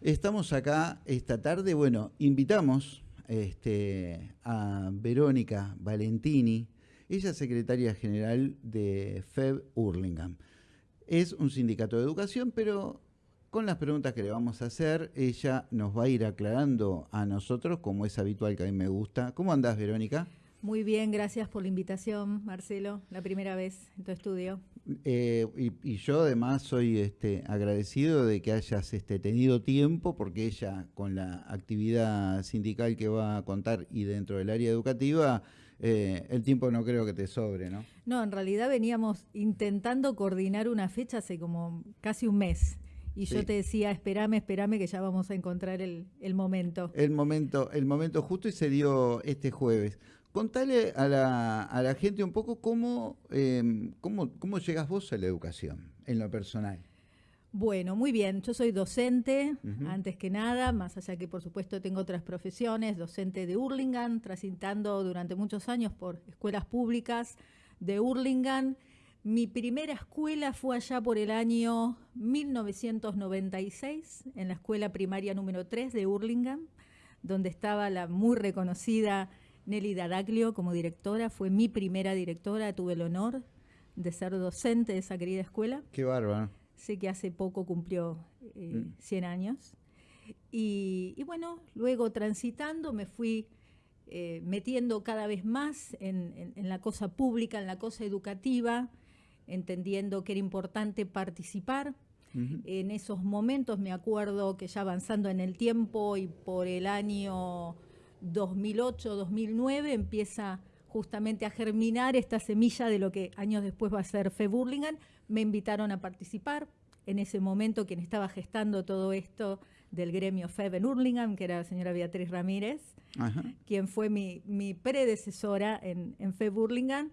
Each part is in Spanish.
Estamos acá esta tarde, bueno, invitamos este, a Verónica Valentini, ella es secretaria general de FEB Hurlingham. Es un sindicato de educación, pero con las preguntas que le vamos a hacer, ella nos va a ir aclarando a nosotros, como es habitual que a mí me gusta. ¿Cómo andás, Verónica? Muy bien, gracias por la invitación, Marcelo, la primera vez en tu estudio. Eh, y, yo además soy este, agradecido de que hayas este, tenido tiempo, porque ella con la actividad sindical que va a contar y dentro del área educativa, eh, el tiempo no creo que te sobre, ¿no? No, en realidad veníamos intentando coordinar una fecha hace como casi un mes. Y yo te decía, espérame, espérame, que ya vamos a encontrar el, el, momento. El momento, el momento justo y se dio este jueves. Contale a la, a la gente un poco cómo, cómo, cómo llegas vos a la educación en lo personal. Bueno, muy bien. Yo soy docente, antes que nada, más allá que por supuesto tengo otras profesiones, docente de Hurlingham, transitando durante muchos años por escuelas públicas de Hurlingham. Mi primera escuela fue allá por el año 1996, en la escuela primaria número 3 de Hurlingham, donde estaba la muy reconocida Nelly Dadaglio como directora, fue mi primera directora, tuve el honor de ser docente de esa querida escuela. Qué bárbaro. Sé que hace poco cumplió 100 eh, mm. años. Y, bueno, luego transitando me fui eh, metiendo cada vez más en, la cosa pública, en la cosa educativa, entendiendo que era importante participar. En esos momentos me acuerdo que ya avanzando en el tiempo y por el año 2008-2009 empieza justamente a germinar esta semilla de lo que años después va a ser Fe Burlingame. Me invitaron a participar. En ese momento quien estaba gestando todo esto del gremio FEB en Hurlingham, que era la señora Beatriz Ramírez, quien fue mi, predecesora en, en FEB Hurlingham.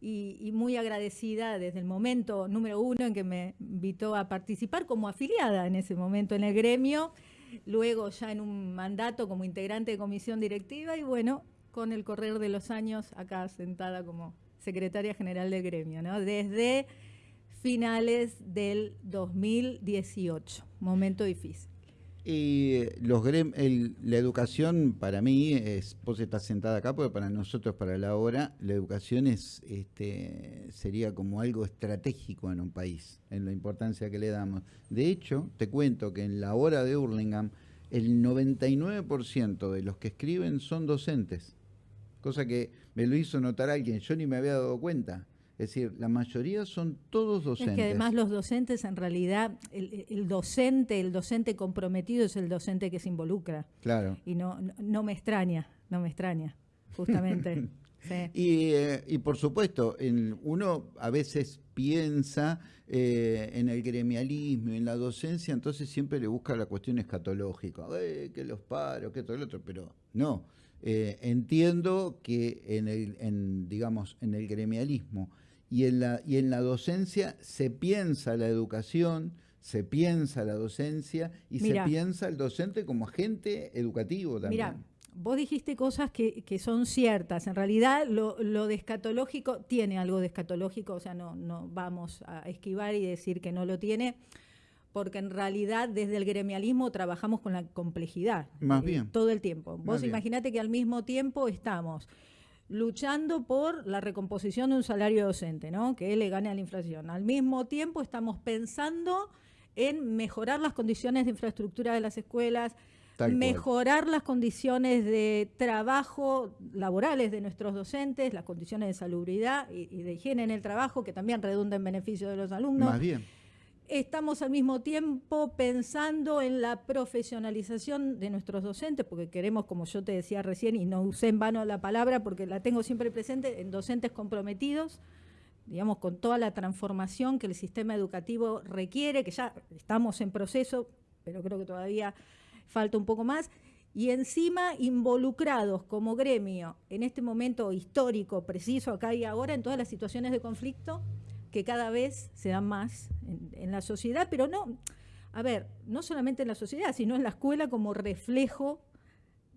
Y, muy agradecida desde el momento número uno en que me invitó a participar como afiliada en ese momento en el gremio luego ya en un mandato como integrante de comisión directiva y bueno, con el correr de los años acá sentada como secretaria general del gremio, ¿no? Desde finales del 2018, momento difícil. Y los la educación para mí, es, vos estás sentada acá, porque para nosotros, para la hora, la educación es, este, sería como algo estratégico en un país, en la importancia que le damos. De hecho, te cuento que en la hora de Hurlingham, el 99% de los que escriben son docentes, cosa que me lo hizo notar alguien, yo ni me había dado cuenta. Es decir, la mayoría son todos docentes. Es que además los docentes, en realidad, el, docente, el docente comprometido es el docente que se involucra. Claro. Y no, no, me extraña, no me extraña, justamente. y, eh, y, por supuesto, en, uno a veces piensa eh, en el gremialismo, en la docencia, entonces siempre le busca la cuestión escatológica, eh, que los paros, que todo el otro, pero no. entiendo que en el, en, digamos, en el gremialismo y en la, y en la docencia se piensa la educación, se piensa la docencia y se piensa el docente como agente educativo también. Mira, vos dijiste cosas que, son ciertas. En realidad lo, lo de escatológico tiene algo de escatológico, o sea, no, no vamos a esquivar y decir que no lo tiene porque en realidad desde el gremialismo trabajamos con la complejidad. Más eh, bien. Todo el tiempo. Vos imaginate que al mismo tiempo estamos luchando por la recomposición de un salario docente, ¿no? que le gane a la inflación. Al mismo tiempo estamos pensando en mejorar las condiciones de infraestructura de las escuelas, mejorar las condiciones de trabajo laborales de nuestros docentes, las condiciones de salubridad y, y de higiene en el trabajo, que también redunda en beneficio de los alumnos. Más bien Estamos al mismo tiempo pensando en la profesionalización de nuestros docentes, porque queremos, como yo te decía recién, y no usé en vano la palabra porque la tengo siempre presente, en docentes comprometidos, digamos, con toda la transformación que el sistema educativo requiere, que ya estamos en proceso, pero creo que todavía falta un poco más, y encima involucrados como gremio en este momento histórico, preciso, acá y ahora, en todas las situaciones de conflicto que cada vez se dan más en, la sociedad, pero no, a ver, no solamente en la sociedad, sino en la escuela como reflejo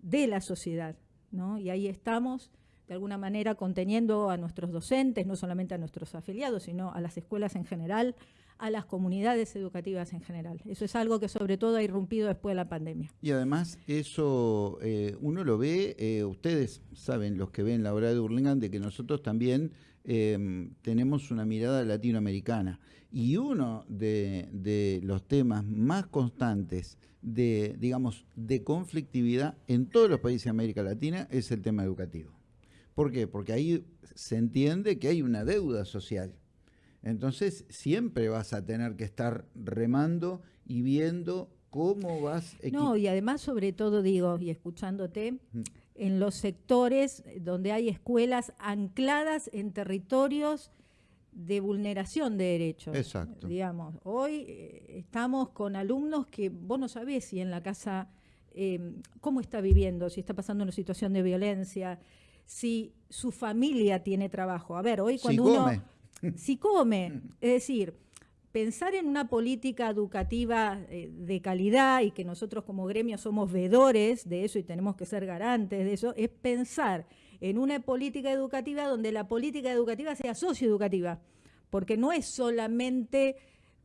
de la sociedad, ¿no? Y ahí estamos, de alguna manera, conteniendo a nuestros docentes, no solamente a nuestros afiliados, sino a las escuelas en general, a las comunidades educativas en general. Eso es algo que sobre todo ha irrumpido después de la pandemia. Y además eso eh, uno lo ve, eh, ustedes saben, los que ven la obra de Burlingame, de que nosotros también em, tenemos una mirada latinoamericana. Y uno de, los temas más constantes de, digamos, de conflictividad en todos los países de América Latina es el tema educativo. ¿Por qué? Porque ahí se entiende que hay una deuda social entonces siempre vas a tener que estar remando y viendo cómo vas... No, y además sobre todo digo, y escuchándote, en los sectores donde hay escuelas ancladas en territorios de vulneración de derechos. Exacto. Digamos, hoy eh, estamos con alumnos que vos no sabés si en la casa em, cómo está viviendo, si está pasando una situación de violencia, si su familia tiene trabajo. A ver, hoy cuando uno si come. Es decir, pensar en una política educativa eh, de calidad y que nosotros como gremio somos vedores de eso y tenemos que ser garantes de eso, es pensar en una política educativa donde la política educativa sea socioeducativa, porque no es solamente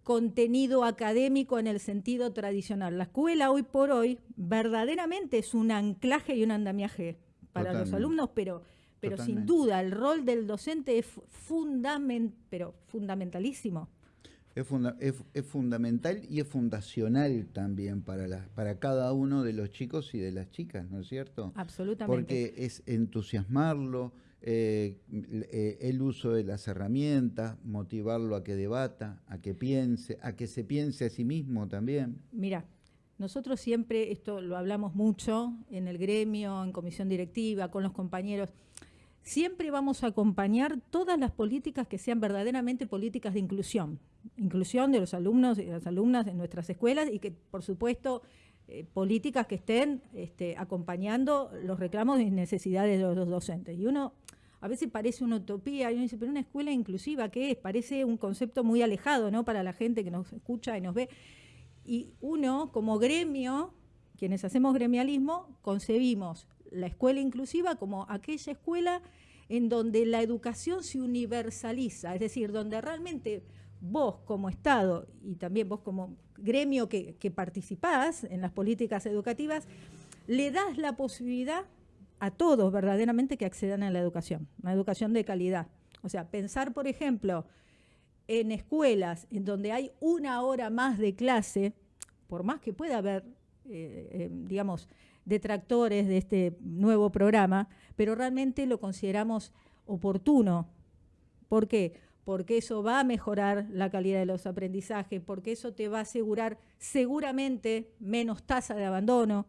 contenido académico en el sentido tradicional. La escuela hoy por hoy verdaderamente es un anclaje y un andamiaje para los alumnos, pero pero sin duda el rol del docente es, fundament, pero fundamentalísimo. Es, es, fundamental y es fundacional también para, la, para cada uno de los chicos y de las chicas, ¿no es cierto? Absolutamente. Porque es entusiasmarlo, eh, eh, el uso de las herramientas, motivarlo a que debata, a que piense, a que se piense a sí mismo también. Mira, nosotros siempre, esto lo hablamos mucho en el gremio, en comisión directiva, con los compañeros, siempre vamos a acompañar todas las políticas que sean verdaderamente políticas de inclusión, inclusión de los alumnos y las alumnas en nuestras escuelas y que, por supuesto, eh, políticas que estén este, acompañando los reclamos y necesidades de los docentes. Y uno a veces parece una utopía, y uno dice, pero una escuela inclusiva, ¿qué es? Parece un concepto muy alejado, ¿no? Para la gente que nos escucha y nos ve. Y uno, como gremio, quienes hacemos gremialismo, concebimos la escuela inclusiva como aquella escuela en donde la educación se universaliza, es decir, donde realmente vos como Estado y también vos como gremio que, participás en las políticas educativas, le das la posibilidad a todos verdaderamente que accedan a la educación, una educación de calidad. O sea, pensar, por ejemplo, en escuelas en donde hay una hora más de clase, por más que pueda haber, eh, eh, digamos, detractores de este nuevo programa, pero realmente lo consideramos oportuno. ¿Por qué? Porque eso va a mejorar la calidad de los aprendizajes, porque eso te va a asegurar seguramente menos tasa de abandono,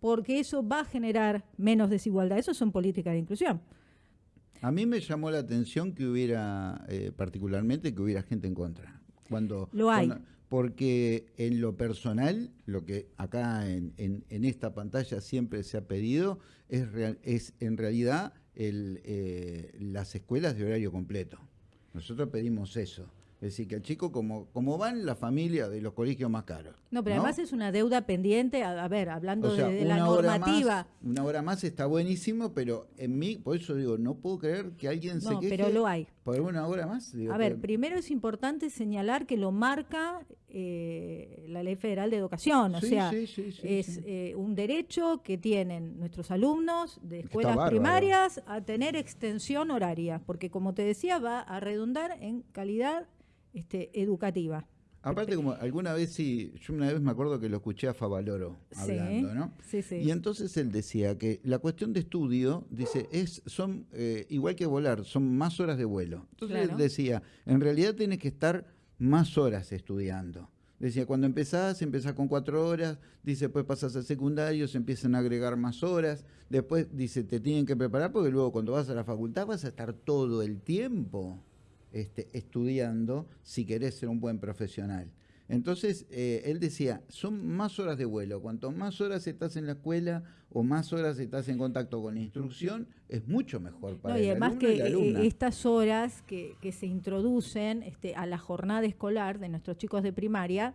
porque eso va a generar menos desigualdad. Eso son políticas de inclusión. A mí me llamó la atención que hubiera, eh, particularmente, que hubiera gente en contra. Cuando, lo hay porque en lo personal, lo que acá en, esta pantalla siempre se ha pedido es, es en realidad eh, las escuelas de horario completo. Nosotros pedimos eso. Es decir, que el chico, como, como van la familia de los colegios más caros. No, pero además es una deuda pendiente, a, ver, hablando de, la normativa. una hora más está buenísimo, pero en mí, por eso digo, no puedo creer que alguien se queje pero lo hay. Por una hora más. a ver, primero es importante señalar que lo marca eh, la Ley Federal de Educación, o sea, es eh, un derecho que tienen nuestros alumnos de escuelas primarias a tener extensión horaria, porque como te decía, va a redundar en calidad este, educativa. Aparte, como alguna vez sí, yo una vez me acuerdo que lo escuché a Favaloro hablando, ¿no? Sí, sí. Y entonces él decía que la cuestión de estudio, dice, es son eh, igual que volar, son más horas de vuelo. Entonces él decía, en realidad tienes que estar más horas estudiando. Decía, cuando empezás, empezás con cuatro horas, dice, después pasas al secundario, se empiezan a agregar más horas, después dice, te tienen que preparar porque luego cuando vas a la facultad vas a estar todo el tiempo este, estudiando si querés ser un buen profesional. Entonces, eh, él decía, son más horas de vuelo. Cuanto más horas estás en la escuela o más horas estás en contacto con la instrucción, es mucho mejor para no, y además que eh, estas horas que, se introducen este, a la jornada escolar de nuestros chicos de primaria,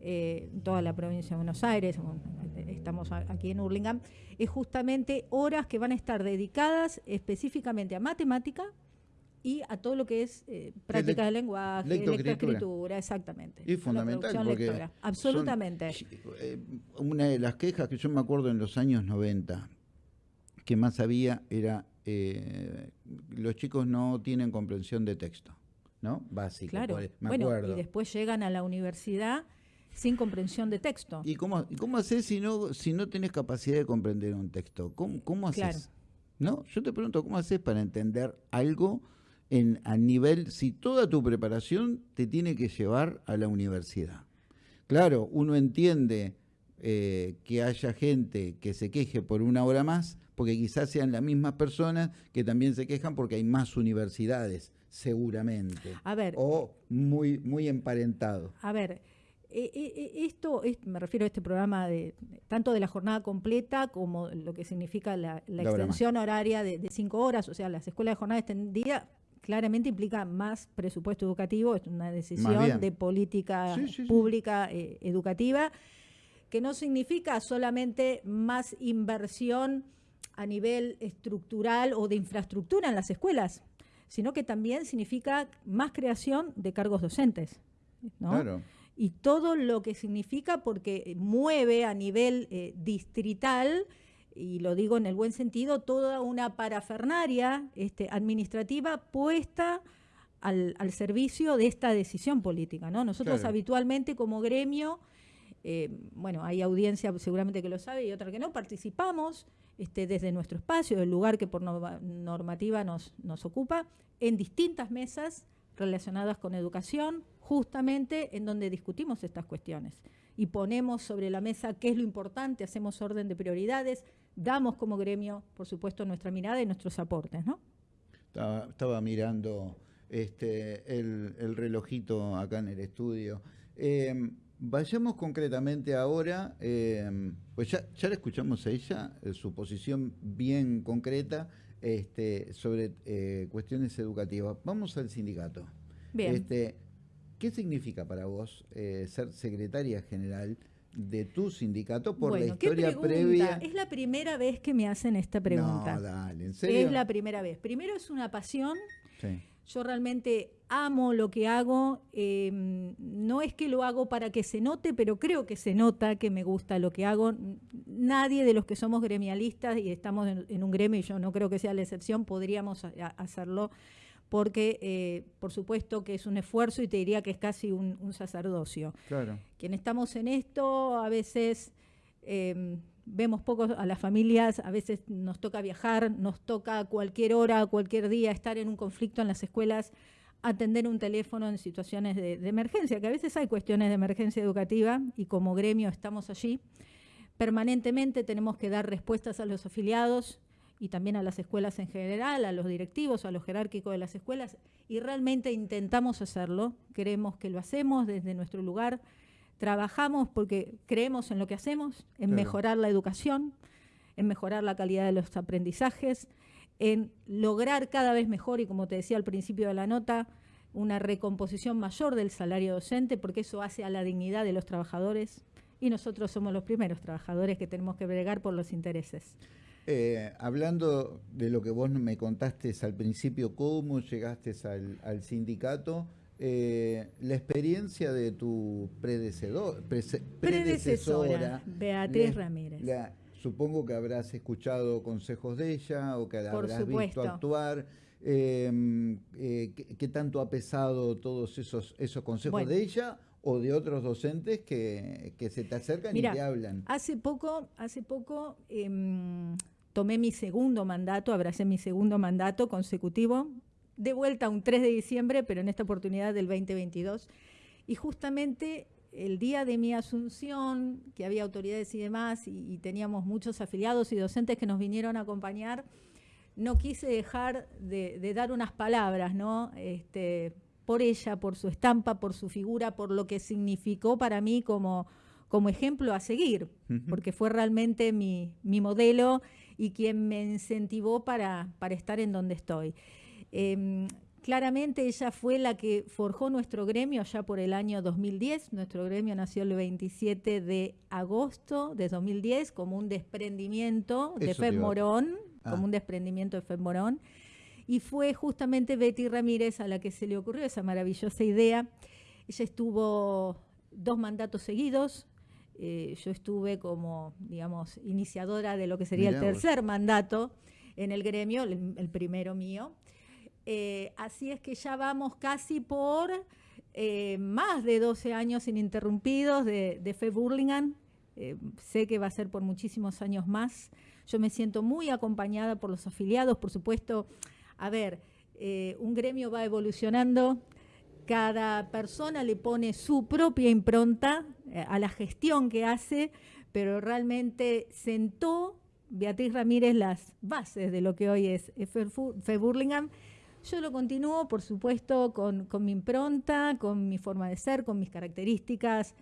eh, toda la provincia de Buenos Aires, estamos aquí en Hurlingham, es justamente horas que van a estar dedicadas específicamente a matemática, y a todo lo que es eh, práctica de lenguaje, lectoescritura, exactamente. Y fundamental porque absolutamente. Eh, una de las quejas que yo me acuerdo en los años 90 que más había era eh, los chicos no tienen comprensión de texto, ¿no? Básico. Claro. bueno, y después llegan a la universidad sin comprensión de texto. ¿Y cómo, cómo haces si no, si no tenés capacidad de comprender un texto? ¿Cómo, cómo haces? ¿No? Yo te pregunto, ¿cómo haces para entender algo en, a nivel, si toda tu preparación te tiene que llevar a la universidad? Claro, uno entiende eh, que haya gente que se queje por una hora más, porque quizás sean las mismas personas que también se quejan porque hay más universidades, seguramente. A ver. O muy, muy emparentado. A ver, eh, eh, eh, esto, me refiero a este programa de tanto de la jornada completa como lo que significa la, extensión horaria de, cinco horas, o sea, las escuelas de jornada extendida claramente implica más presupuesto educativo, es una decisión de política pública educativa, que no significa solamente más inversión a nivel estructural o de infraestructura en las escuelas, sino que también significa más creación de cargos docentes. Claro. Y todo lo que significa porque mueve a nivel eh, distrital, y lo digo en el buen sentido, toda una parafernaria este, administrativa puesta al, servicio de esta decisión política. ¿no? Nosotros habitualmente como gremio, eh, bueno, hay audiencia seguramente que lo sabe y otra que no, participamos este, desde nuestro espacio, el lugar que por normativa nos, nos ocupa, en distintas mesas relacionadas con educación, justamente en donde discutimos estas cuestiones y ponemos sobre la mesa qué es lo importante, hacemos orden de prioridades, damos como gremio, por supuesto, nuestra mirada y nuestros aportes, ¿no? Estaba, mirando este, el, relojito acá en el estudio. Em, vayamos concretamente ahora, em, pues ya, ya la escuchamos a ella, eh, su posición bien concreta este, sobre eh, cuestiones educativas. Vamos al sindicato. Bien. Este, ¿Qué significa para vos eh, ser secretaria general de tu sindicato por la historia previa? Es la primera vez que me hacen esta pregunta. No, dale, ¿en serio? Es la primera vez. Primero es una pasión. Yo realmente amo lo que hago. Em, no es que lo hago para que se note, pero creo que se nota que me gusta lo que hago. Nadie de los que somos gremialistas y estamos en, un gremio, y yo no creo que sea la excepción, podríamos hacerlo porque eh, por supuesto que es un esfuerzo y te diría que es casi un, sacerdocio. Claro. Quien estamos en esto, a veces em, vemos poco a las familias, a veces nos toca viajar, nos toca a cualquier hora, cualquier día estar en un conflicto en las escuelas, atender un teléfono en situaciones de, de emergencia, que a veces hay cuestiones de emergencia educativa y como gremio estamos allí. Permanentemente tenemos que dar respuestas a los afiliados, y también a las escuelas en general, a los directivos, a los jerárquicos de las escuelas, y realmente intentamos hacerlo, creemos que lo hacemos desde nuestro lugar, trabajamos porque creemos en lo que hacemos, en mejorar la educación, en mejorar la calidad de los aprendizajes, en lograr cada vez mejor, y como te decía al principio de la nota, una recomposición mayor del salario docente, porque eso hace a la dignidad de los trabajadores, y nosotros somos los primeros trabajadores que tenemos que bregar por los intereses. Eh, hablando de lo que vos me contaste al principio, cómo llegaste al, sindicato, eh, la experiencia de tu predecedor, predecesora, Beatriz Ramírez. supongo que habrás escuchado consejos de ella o que habrás visto actuar. Em, eh, ¿qué, tanto ha pesado todos esos, esos consejos de ella o de otros docentes que, se te acercan y te hablan? Hace poco, hace poco em, tomé mi segundo mandato, abracé mi segundo mandato consecutivo, de vuelta un 3 de diciembre, pero en esta oportunidad del 2022. Y justamente el día de mi asunción, que había autoridades y demás, y, teníamos muchos afiliados y docentes que nos vinieron a acompañar, no quise dejar de, dar unas palabras, ¿no? Este, por ella, por su estampa, por su figura, por lo que significó para mí como, como ejemplo a seguir, porque fue realmente mi, mi modelo y quien me incentivó para, para estar en donde estoy. Em, claramente ella fue la que forjó nuestro gremio ya por el año 2010. Nuestro gremio nació el 27 de agosto de 2010 como un desprendimiento de FEB Morón, como ah. un desprendimiento de FEB Morón. y fue justamente Betty Ramírez a la que se le ocurrió esa maravillosa idea. Ella estuvo dos mandatos seguidos, eh, yo estuve como, digamos, iniciadora de lo que sería el tercer mandato en el gremio, el, primero mío. Eh, así es que ya vamos casi por eh, más de 12 años ininterrumpidos de, de Fe Burlingame. sé que va a ser por muchísimos años más. Yo me siento muy acompañada por los afiliados, por supuesto. A ver, un gremio va evolucionando, cada persona le pone su propia impronta eh, a la gestión que hace, pero realmente sentó Beatriz Ramírez las bases de lo que hoy es Fe Burlingame. Yo lo continúo, por supuesto, con, mi impronta, con mi forma de ser, con mis características.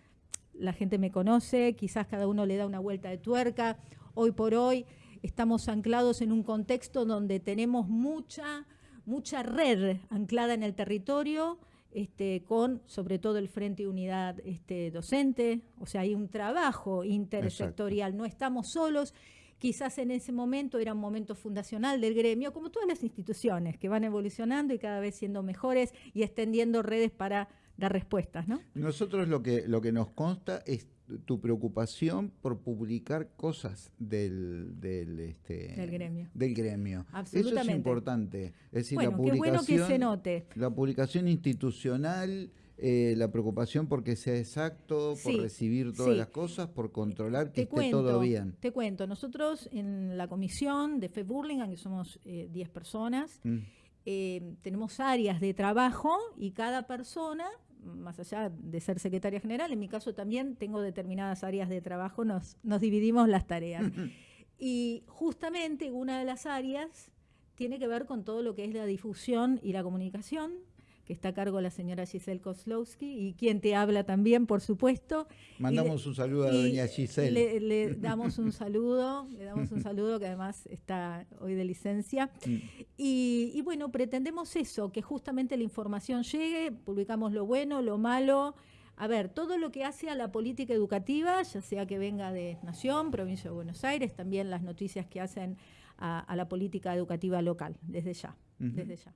La gente me conoce, quizás cada uno le da una vuelta de tuerca. Hoy por hoy estamos anclados en un contexto donde tenemos mucha, mucha red anclada en el territorio, este, con sobre todo el Frente Unidad este, Docente, o sea, hay un trabajo intersectorial, no estamos solos. Quizás en ese momento era un momento fundacional del gremio, como todas las instituciones que van evolucionando y cada vez siendo mejores y extendiendo redes para dar respuestas, ¿no? Nosotros lo que, lo que nos consta es tu preocupación por publicar cosas del, del, este, del gremio. Del gremio. Absolutamente. Eso es importante. Es decir, bueno, la publicación, qué bueno que se note. La publicación institucional, eh, la preocupación por que sea exacto, por recibir todas las cosas, por controlar que esté todo bien. Te cuento, nosotros en la comisión de Fe Burlingame, que somos 10 eh, personas, mm. eh, tenemos áreas de trabajo y cada persona más allá de ser secretaria general, en mi caso también tengo determinadas áreas de trabajo, nos, nos dividimos las tareas. y justamente una de las áreas tiene que ver con todo lo que es la difusión y la comunicación que está a cargo la señora Giselle Kozlowski y quien te habla también, por supuesto. Mandamos un saludo a doña Giselle. Le, damos un saludo, le damos un saludo que además está hoy de licencia. Mm. Y, bueno, pretendemos eso, que justamente la información llegue, publicamos lo bueno, lo malo. A ver, todo lo que hace a la política educativa, ya sea que venga de Nación, Provincia de Buenos Aires, también las noticias que hacen a, la política educativa local, desde ya, desde ya.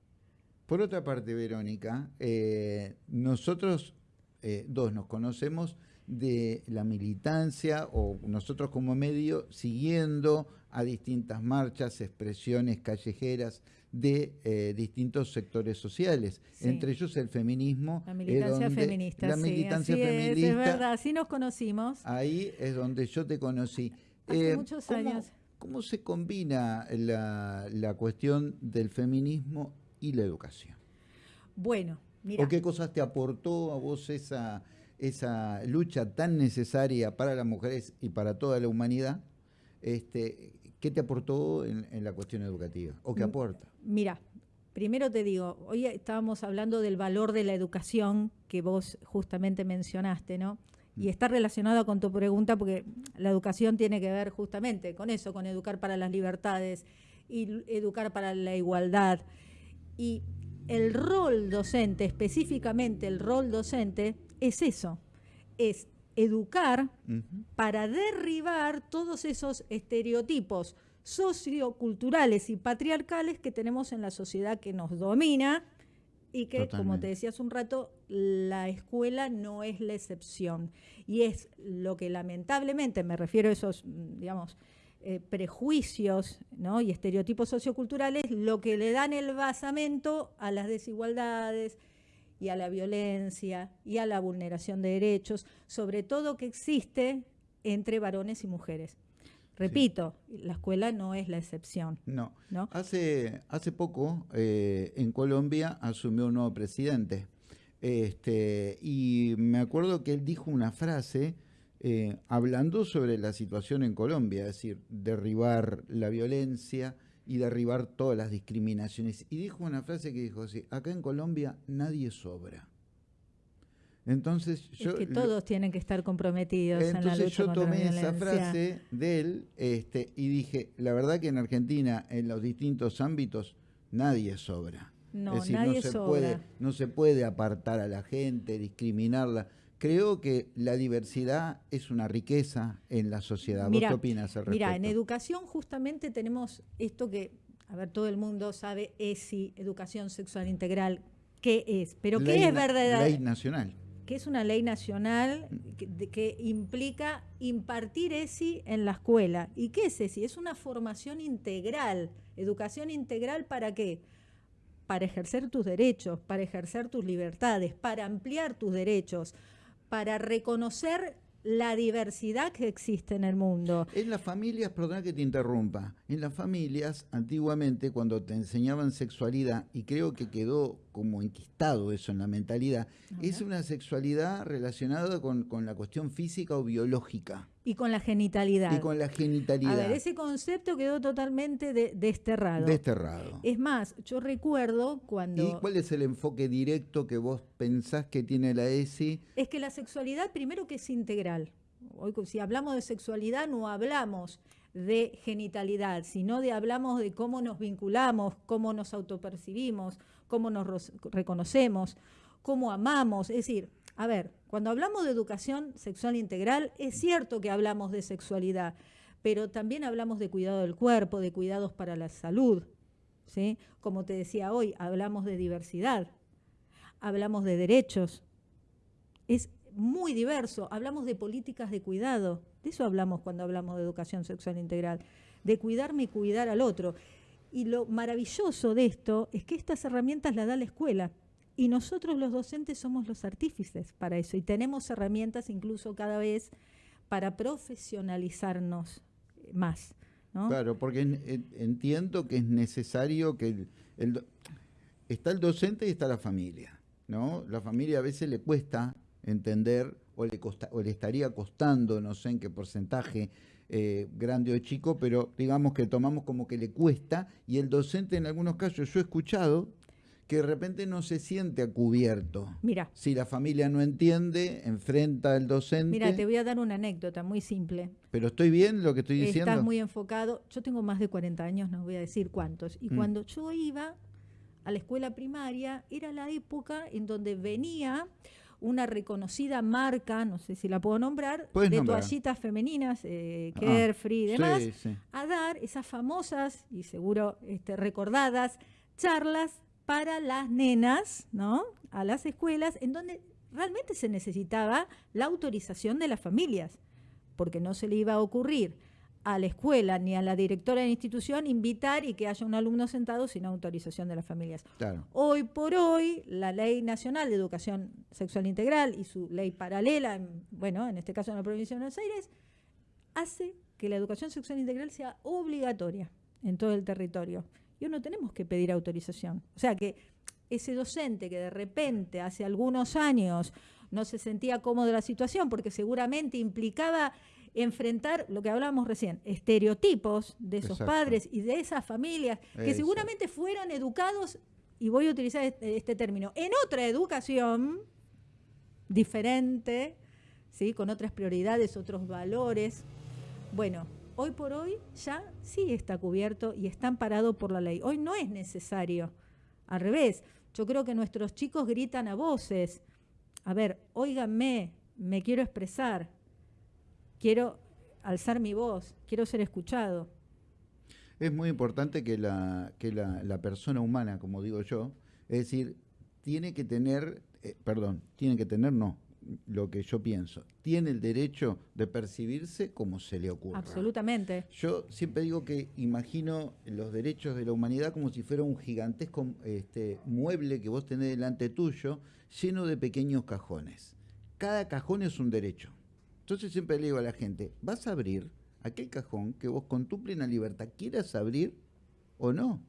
Por otra parte, Verónica, eh, nosotros eh, dos nos conocemos de la militancia o nosotros como medio siguiendo a distintas marchas, expresiones callejeras de eh, distintos sectores sociales, entre ellos el feminismo. La militancia feminista. La militancia feminista. Es, verdad, así nos conocimos. Ahí es donde yo te conocí. Hace muchos años. ¿Cómo se combina la, la cuestión del feminismo y la educación. Bueno, mira. ¿O qué cosas te aportó a vos esa, esa lucha tan necesaria para las mujeres y para toda la humanidad? Este, ¿Qué te aportó en, la cuestión educativa? ¿O qué aporta? Mira, primero te digo, hoy estábamos hablando del valor de la educación que vos justamente mencionaste, ¿no? Y mm. está relacionado con tu pregunta porque la educación tiene que ver justamente con eso, con educar para las libertades y educar para la igualdad. Y el rol docente, específicamente el rol docente, es eso, es educar para derribar todos esos estereotipos socioculturales y patriarcales que tenemos en la sociedad que nos domina y que, como te decía hace un rato, la escuela no es la excepción. Y es lo que lamentablemente, me refiero a esos, digamos, eh, prejuicios y estereotipos socioculturales lo que le dan el basamento a las desigualdades y a la violencia y a la vulneración de derechos, sobre todo que existe entre varones y mujeres. Repito, la escuela no es la excepción. No. Hace, hace poco eh, en Colombia asumió un nuevo presidente. Este, y me acuerdo que él dijo una frase eh, hablando sobre la situación en Colombia, es decir, derribar la violencia y derribar todas las discriminaciones. Y dijo una frase que dijo así, acá en Colombia nadie sobra. Entonces yo... Es que todos tienen que estar comprometidos en la lucha yo tomé esa frase de él este, y dije, la verdad que en Argentina, en los distintos ámbitos, nadie sobra. No, nadie se sobra. Puede, no se puede apartar a la gente, discriminarla Creo que la diversidad es una riqueza en la sociedad. ¿Vos qué opinas al respecto? Mira, en educación justamente tenemos esto que a ver, todo el mundo sabe ESI, Educación Sexual Integral, ¿qué es? Pero Ley ¿qué es na- verdad? Ley nacional. que es una ley nacional que implica impartir ESI en la escuela. ¿Y qué es ESI? Es una formación integral. ¿Educación integral para qué? Para ejercer tus derechos, para ejercer tus libertades, para ampliar tus derechos, para reconocer la diversidad que existe en el mundo. En las familias, perdona que te interrumpa, en las familias antiguamente cuando te enseñaban sexualidad, y creo que quedó como enquistado eso en la mentalidad, es una sexualidad relacionada con, con la cuestión física o biológica Y con la genitalidad. y con la genitalidad A ver, ese concepto quedó totalmente de- desterrado. desterrado. Es más, yo recuerdo cuando... ¿Y cuál es el enfoque directo que vos pensás que tiene la ESI? Es que la sexualidad, primero que es integral. Hoy, si hablamos de sexualidad, no hablamos de genitalidad, sino de hablamos de cómo nos vinculamos, cómo nos autopercibimos, cómo nos reconocemos, cómo amamos. Es decir, a ver, cuando hablamos de educación sexual integral, es cierto que hablamos de sexualidad, pero también hablamos de cuidado del cuerpo, de cuidados para la salud. ¿sí? Como te decía hoy, hablamos de diversidad, hablamos de derechos, es muy diverso. Hablamos de políticas de cuidado. De eso hablamos cuando hablamos de educación sexual integral. De cuidarme y cuidar al otro. Y lo maravilloso de esto es que estas herramientas las da la escuela. Y nosotros los docentes somos los artífices para eso. Y tenemos herramientas incluso cada vez para profesionalizarnos más. ¿no? Claro, porque en- en- entiendo que es necesario que está el docente y está la familia, ¿no? La familia a veces le cuesta entender o le costa, o le estaría costando, no sé en qué porcentaje, eh, grande o chico, pero digamos que tomamos como que le cuesta y el docente en algunos casos yo he escuchado que de repente no se siente a cubierto. Mira, Si la familia no entiende, enfrenta al docente. mira, te voy a dar una anécdota muy simple. Pero estoy bien lo que estoy diciendo. Estás muy enfocado. Yo tengo más de 40 años, no voy a decir cuántos. Y Mm. cuando yo iba a la escuela primaria, era la época en donde venía una reconocida marca, no sé si la puedo nombrar, de nombrar. toallitas femeninas, eh, Ah, Carefree y demás, Sí, sí. a dar esas famosas y seguro este, recordadas charlas para las nenas, ¿no? A las escuelas, en donde realmente se necesitaba la autorización de las familias, porque no se le iba a ocurrir a la escuela ni a la directora de la institución invitar y que haya un alumno sentado sin autorización de las familias. Claro. Hoy por hoy, la Ley Nacional de Educación Sexual Integral y su ley paralela, en- bueno, en este caso en la provincia de Buenos Aires, hace que la educación sexual integral sea obligatoria en todo el territorio. Y no tenemos que pedir autorización. O sea que ese docente que de repente hace algunos años no se sentía cómodo de la situación porque seguramente implicaba enfrentar lo que hablábamos recién, estereotipos de esos Exacto. padres y de esas familias que seguramente fueron educados, y voy a utilizar este, este término, en otra educación diferente, ¿sí? con otras prioridades, otros valores. Bueno, hoy por hoy ya sí está cubierto y está amparado por la ley. Hoy no es necesario. Al revés, yo creo que nuestros chicos gritan a voces. A ver, óiganme, me quiero expresar, quiero alzar mi voz, quiero ser escuchado. Es muy importante que la, que la, la persona humana, como digo yo, es decir, tiene que tener, eh, perdón, tiene que tener, no, lo que yo pienso, tiene el derecho de percibirse como se le ocurra. Absolutamente. Yo siempre digo que imagino los derechos de la humanidad como si fuera un gigantesco este, mueble que vos tenés delante tuyo, lleno de pequeños cajones. Cada cajón es un derecho. Entonces siempre le digo a la gente, vas a abrir aquel cajón que vos con tu plena libertad quieras abrir o no.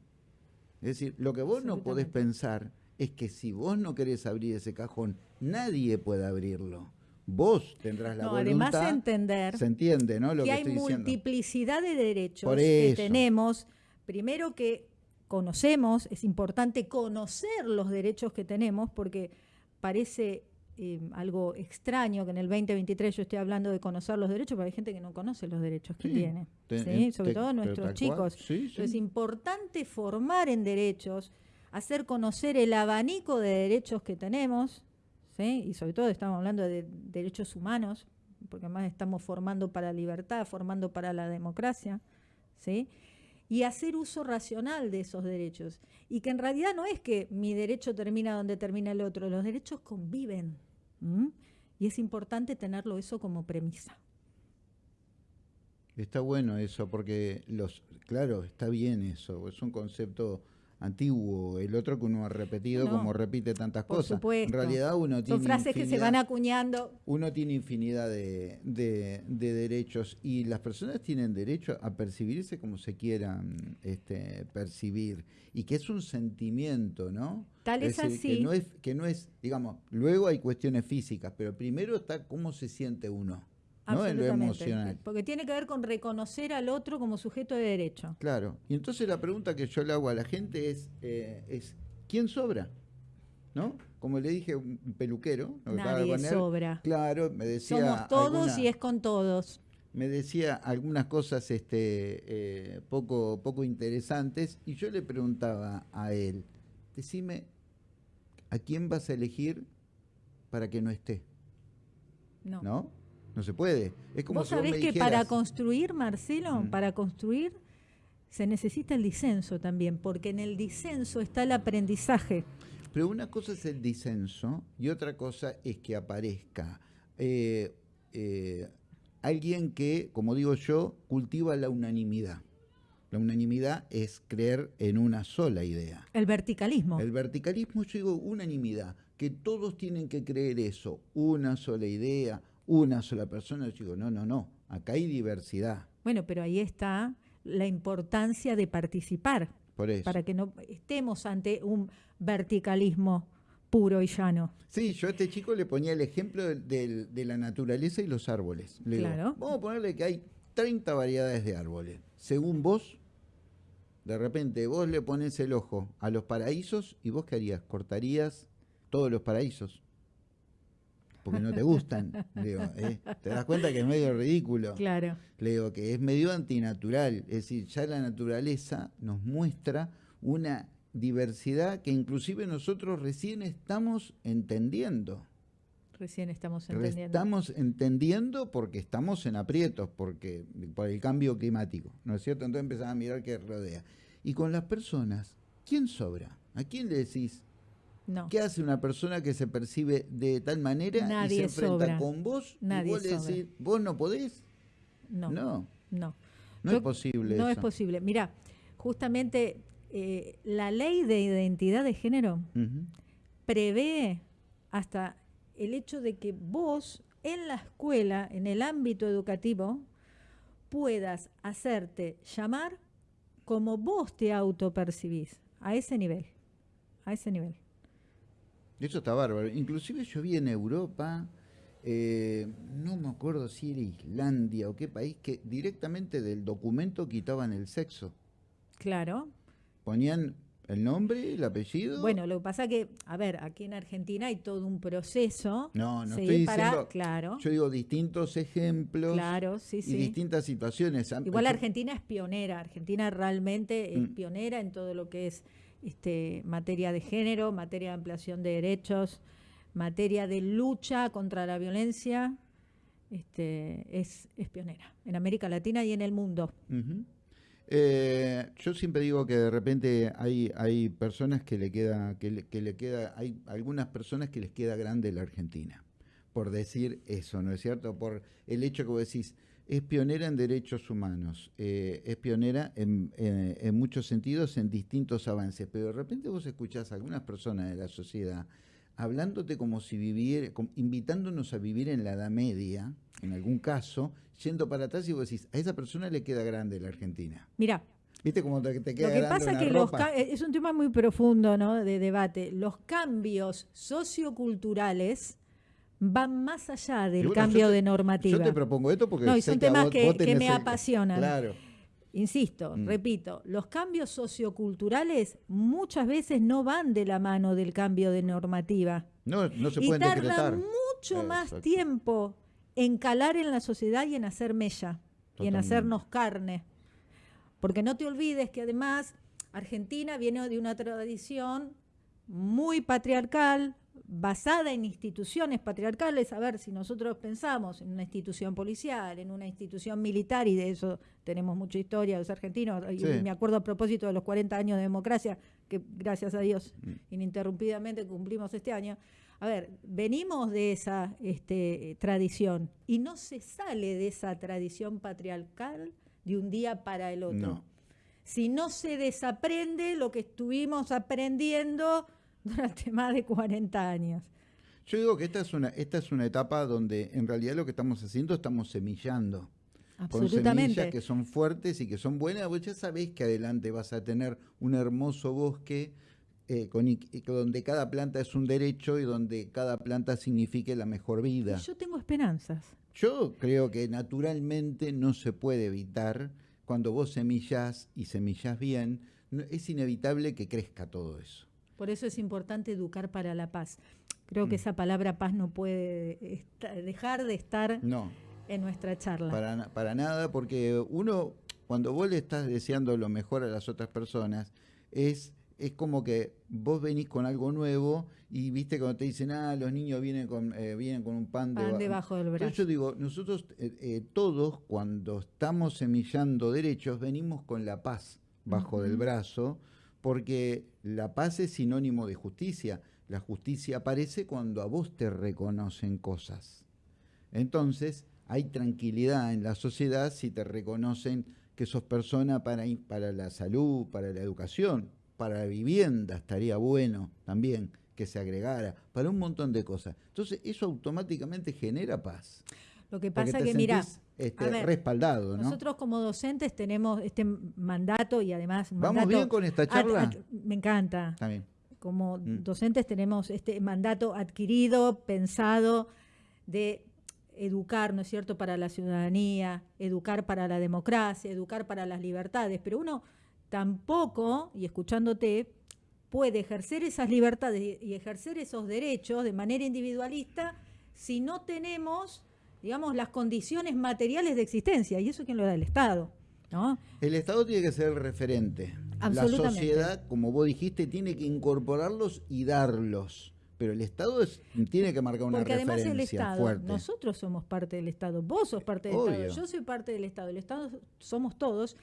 Es decir, lo que vos no podés pensar es que si vos no querés abrir ese cajón, nadie puede abrirlo. Vos tendrás la No, voluntad. además entender se entiende, ¿no? Lo que que, hay estoy diciendo. multiplicidad de derechos Por que tenemos. Primero que conocemos, es importante conocer los derechos que tenemos porque parece eh, algo extraño que en el 2023 yo esté hablando de conocer los derechos, pero hay gente que no conoce los derechos que Sí, tiene, te- ¿sí? en- sobre te- todo nuestros chicos. sí, es importante formar en derechos, hacer conocer el abanico de derechos que tenemos, y sobre todo estamos hablando de derechos humanos, porque además estamos formando para la libertad, formando para la democracia, ¿sí? y hacer uso racional de esos derechos. Y que en realidad no es que mi derecho termina donde termina el otro, los derechos conviven. Y es importante tenerlo eso como premisa. Está bueno eso, porque los, claro, está bien eso, es un concepto antiguo, el otro que uno ha repetido como repite tantas cosas. En realidad uno tiene... Son frases que se van acuñando. Uno tiene infinidad de, de, derechos y las personas tienen derecho a percibirse como se quieran este, percibir y que es un sentimiento, ¿no? Tal es, así. Que no es, que no es, digamos, luego hay cuestiones físicas, pero primero está cómo se siente uno. ¿No? en lo emocional. Porque tiene que ver con reconocer al otro como sujeto de derecho. Claro. Y entonces la pregunta que yo le hago a la gente es, eh, es ¿quién sobra? ¿No? Como le dije un peluquero. Nadie sobra. Claro, me decía... Somos todos y es con todos. Me decía algunas cosas este, eh, poco, poco interesantes y yo le preguntaba a él, decime, ¿a quién vas a elegir para que no esté? No. ¿No? No se puede. Es como ¿Vos sabés que para construir, Marcelo, mm. para construir se necesita el disenso también, porque en el disenso está el aprendizaje. Pero una cosa es el disenso y otra cosa es que aparezca eh, eh, alguien que, como digo yo, cultiva la unanimidad. La unanimidad es creer en una sola idea. El verticalismo. El verticalismo, yo digo unanimidad, que todos tienen que creer eso, una sola idea, una sola persona, yo digo, no, no, no, acá hay diversidad. Bueno, pero ahí está la importancia de participar. Por eso. Para que no estemos ante un verticalismo puro y llano. Sí, yo a este chico le ponía el ejemplo de, la naturaleza y los árboles. claro. vamos a ponerle que hay 30 variedades de árboles. Según vos, de repente vos le pones el ojo a los paraísos y vos qué harías? ¿Cortarías todos los paraísos? Porque no te gustan. ¿eh? ¿te das cuenta que es medio ridículo? Claro. Le digo que es medio antinatural. Es decir, ya la naturaleza nos muestra una diversidad que inclusive nosotros recién estamos entendiendo. Recién estamos entendiendo. Estamos entendiendo porque estamos en aprietos, porque por el cambio climático, ¿no es cierto? Entonces empezamos a mirar qué rodea. Y con las personas, ¿quién sobra? ¿A quién le decís, ¿Qué hace una persona que se percibe de tal manera y se enfrenta con vos Nadie y vos le decís, vos no podés? No. No. No, no es posible. No es posible. Mira, justamente eh, la ley de identidad de género prevé hasta el hecho de que vos en la escuela, en el ámbito educativo, puedas hacerte llamar como vos te autopercibís, a ese nivel, a ese nivel. Eso está bárbaro. Inclusive yo vi en Europa, eh, no me acuerdo si era Islandia o qué país, que directamente del documento quitaban el sexo. Claro. Ponían el nombre, el apellido. Bueno, lo que pasa que, a ver, aquí en Argentina hay todo un proceso. No, no estoy diciendo. Claro. Yo digo distintos ejemplos. Claro, sí, y distintas situaciones. Igual Argentina es pionera. Argentina realmente es mm. pionera en todo lo que es este, materia de género, materia de ampliación de derechos, materia de lucha contra la violencia, este, es, pionera en América Latina y en el mundo. Eh, yo siempre digo que de repente hay, hay personas que le queda, que le, queda, hay algunas personas que les queda grande la Argentina, por decir eso, ¿no es cierto? Por el hecho que vos decís, es pionera en derechos humanos, eh, es pionera eh, en, muchos sentidos en distintos avances, pero de repente vos escuchás a algunas personas de la sociedad hablándote como si viviera, invitándonos a vivir en la Edad Media, en algún caso, yendo para atrás y vos decís, a esa persona le queda grande la Argentina. Mira. ¿Viste cómo te, queda Lo que pasa es que los es un tema muy profundo, ¿no? De debate. Los cambios socioculturales van más allá del cambio de normativa. Yo te propongo esto porque no, son temas que, me apasionan. Claro. Insisto, mm. repito, los cambios socioculturales muchas veces no van de la mano del cambio de normativa. No, no se pueden y tarda mucho más tiempo en calar en la sociedad y en hacer mella y en hacernos carne. Porque no te olvides que además Argentina viene de una tradición muy patriarcal, basada en instituciones patriarcales, a ver si nosotros pensamos en una institución policial, en una institución militar, y de eso tenemos mucha historia los argentinos, y me acuerdo a propósito de los 40 años de democracia, que gracias a Dios mm. ininterrumpidamente cumplimos este año. A ver, venimos de esa este, tradición y no se sale de esa tradición patriarcal de un día para el otro. Si no se desaprende lo que estuvimos aprendiendo durante más de 40 años. Yo digo que esta es una, esta es una etapa donde en realidad lo que estamos haciendo estamos semillando. Absolutamente. Con semillas que son fuertes y que son buenas, vos ya sabés que adelante vas a tener un hermoso bosque eh, con, donde cada planta es un derecho y donde cada planta signifique la mejor vida. Yo tengo esperanzas. Yo creo que naturalmente no se puede evitar, cuando vos semillas y semillas bien, es inevitable que crezca todo eso. Por eso es importante educar para la paz. Creo que mm. esa palabra paz no puede dejar de estar en nuestra charla. Para, para nada, porque uno, cuando vos le estás deseando lo mejor a las otras personas, es es como que vos venís con algo nuevo y viste cuando te dicen, ah, los niños vienen con, eh, vienen con un pan, debajo del brazo. yo digo, nosotros eh, eh, todos cuando estamos semillando derechos venimos con la paz bajo del brazo, porque la paz es sinónimo de justicia. La justicia aparece cuando a vos te reconocen cosas. Entonces, hay tranquilidad en la sociedad si te reconocen que sos persona para, para la salud, para la educación, para la vivienda estaría bueno también que se agregara, para un montón de cosas. Entonces, eso automáticamente genera paz. Lo que pasa es que, mira, este, respaldado, ¿no? Nosotros como docentes tenemos este mandato y además... ¿Vamos bien con esta charla? me encanta. También. Como mm. docentes tenemos este mandato adquirido, pensado, de educar, ¿no es cierto?, para la ciudadanía, educar para la democracia, educar para las libertades, pero uno tampoco, y escuchándote, puede ejercer esas libertades y ejercer esos derechos de manera individualista si no tenemos, digamos, las condiciones materiales de existencia. Y eso quién lo da el Estado. ¿no? El Estado tiene que ser el referente. La sociedad, como vos dijiste, tiene que incorporarlos y darlos. Pero el Estado tiene que marcar una Porque además el Estado, nosotros somos parte del Estado, vos sos parte del Estado, yo soy parte del Estado, el Estado somos todos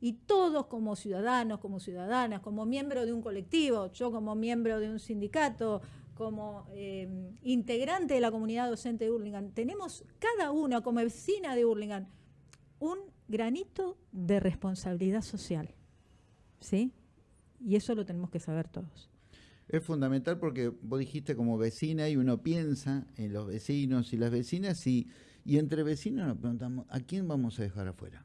y todos como ciudadanos, como ciudadanas, como miembro de un colectivo, yo como miembro de un sindicato, como eh, integrante de la comunidad docente de Hurlingham, tenemos cada uno como vecina de Hurlingham un granito de responsabilidad social. ¿Sí? Y eso lo tenemos que saber todos. Es fundamental porque vos dijiste como vecina y uno piensa en los vecinos y las vecinas y, y entre vecinos nos preguntamos, ¿a quién vamos a dejar afuera?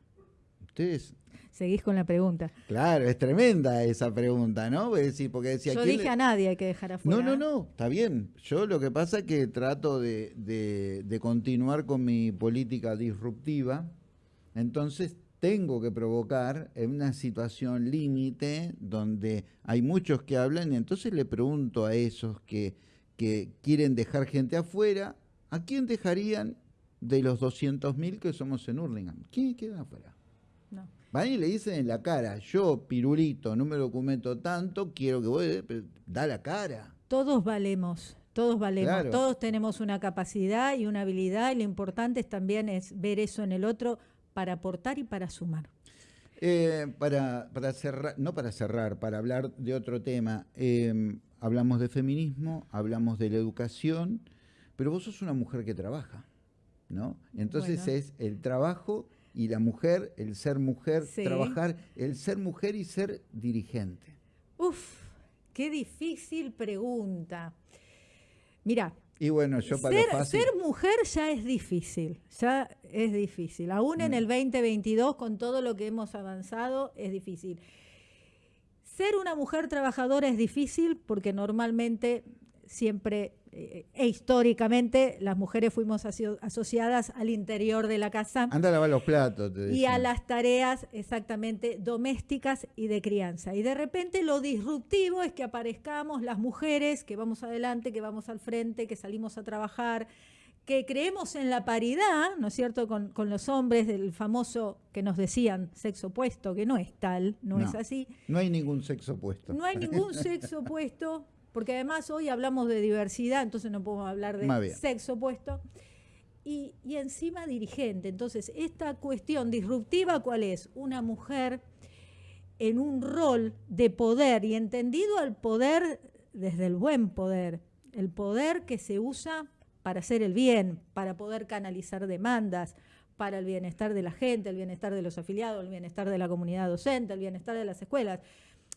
Ustedes seguís con la pregunta. Claro, es tremenda esa pregunta, ¿no? porque decía, Yo dije a nadie hay que dejar afuera. No, no, no, está bien. Yo lo que pasa es que trato de, de, continuar con mi política disruptiva, entonces tengo que provocar en una situación límite donde hay muchos que hablan y entonces le pregunto a esos que, que quieren dejar gente afuera, ¿a quién dejarían de los 200.000 que somos en Hurlingham? ¿Quién queda afuera? Van y le dicen en la cara, yo, pirulito, no me documento tanto, quiero que vos, da la cara. Todos valemos, todos valemos, todos tenemos una capacidad y una habilidad y lo importante también es ver eso en el otro para aportar y para sumar. Eh, para, para cerrar, no para cerrar, para hablar de otro tema, em, hablamos de feminismo, hablamos de la educación, pero vos sos una mujer que trabaja, ¿no? Entonces es el trabajo y la mujer, el ser mujer, trabajar, el ser mujer y ser dirigente? Uf, qué difícil pregunta. Mira, y bueno, yo para ser, ser mujer ya es difícil, ya es difícil. Aún en mm. el 2022, con todo lo que hemos avanzado, es difícil. Ser una mujer trabajadora es difícil porque normalmente siempre e históricamente las mujeres fuimos asociadas al interior de la casa. Anda a lavar los platos. y a las tareas exactamente domésticas y de crianza. Y de repente lo disruptivo es que aparezcamos las mujeres que vamos adelante, que vamos al frente, que salimos a trabajar, que creemos en la paridad, ¿no es cierto?, con, con los hombres del famoso que nos decían sexo opuesto, que no es tal, no, no es así. No hay ningún sexo opuesto. No hay ningún sexo opuesto porque además hoy hablamos de diversidad, entonces no podemos hablar de sexo opuesto. Y, y, encima dirigente. Entonces, esta cuestión disruptiva, ¿cuál es? Una mujer en un rol de poder y entendido al poder desde el buen poder, el poder que se usa para hacer el bien, para poder canalizar demandas, para el bienestar de la gente, el bienestar de los afiliados, el bienestar de la comunidad docente, el bienestar de las escuelas.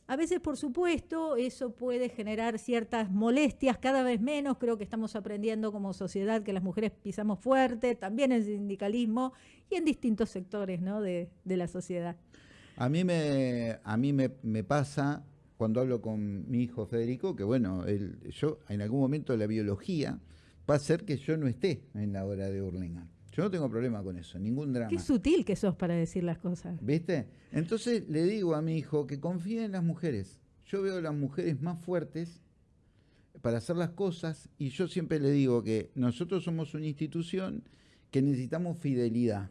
A veces, por supuesto, eso puede generar ciertas molestias, cada vez menos. Creo que estamos aprendiendo como sociedad que las mujeres pisamos fuerte, también en sindicalismo y en distintos sectores de, la sociedad. A mí, me, a mí me, pasa cuando hablo con mi hijo Federico que, bueno, yo en algún momento la biología va a hacer que yo no esté en la hora de Hurlingham. Yo no tengo problema con eso, ningún drama. Qué sutil que sos para decir las cosas. ¿Viste? Entonces le digo a mi hijo que confíe en las mujeres. Yo veo a las mujeres más fuertes para hacer las cosas y yo siempre le digo que nosotros somos una institución que necesitamos fidelidad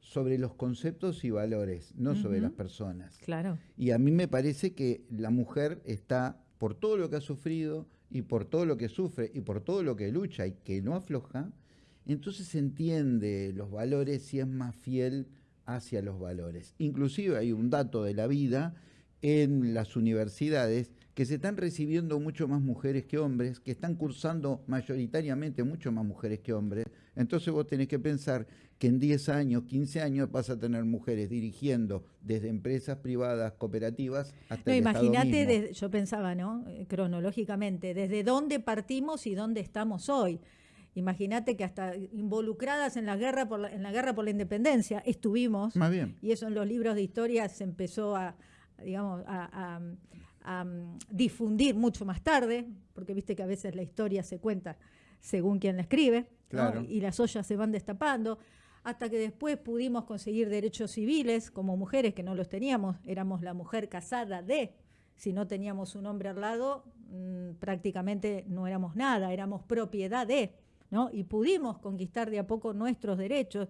sobre los conceptos y valores, no sobre las personas. Claro. Y a mí me parece que la mujer está, por todo lo que ha sufrido y por todo lo que sufre y por todo lo que lucha y que no afloja, entonces se entiende los valores si es más fiel hacia los valores. Inclusive hay un dato de la vida en las universidades que se están recibiendo mucho más mujeres que hombres, que están cursando mayoritariamente mucho más mujeres que hombres. Entonces vos tenés que pensar que en 10 años, 15 años vas a tener mujeres dirigiendo desde empresas privadas, cooperativas, hasta no, el Imagínate, yo pensaba, ¿no? Eh, cronológicamente, desde dónde partimos y dónde estamos hoy. Imagínate que hasta involucradas en la guerra por la, en la guerra por la independencia estuvimos. Más bien. Y eso en los libros de historia se empezó a, digamos, a, difundir mucho más tarde, porque viste que a veces la historia se cuenta según quien la escribe, y las ollas se van destapando, hasta que después pudimos conseguir derechos civiles como mujeres que no los teníamos, éramos la mujer casada de, si no teníamos un hombre al lado, mm, prácticamente no éramos nada, éramos propiedad de. Y pudimos conquistar de a poco nuestros derechos,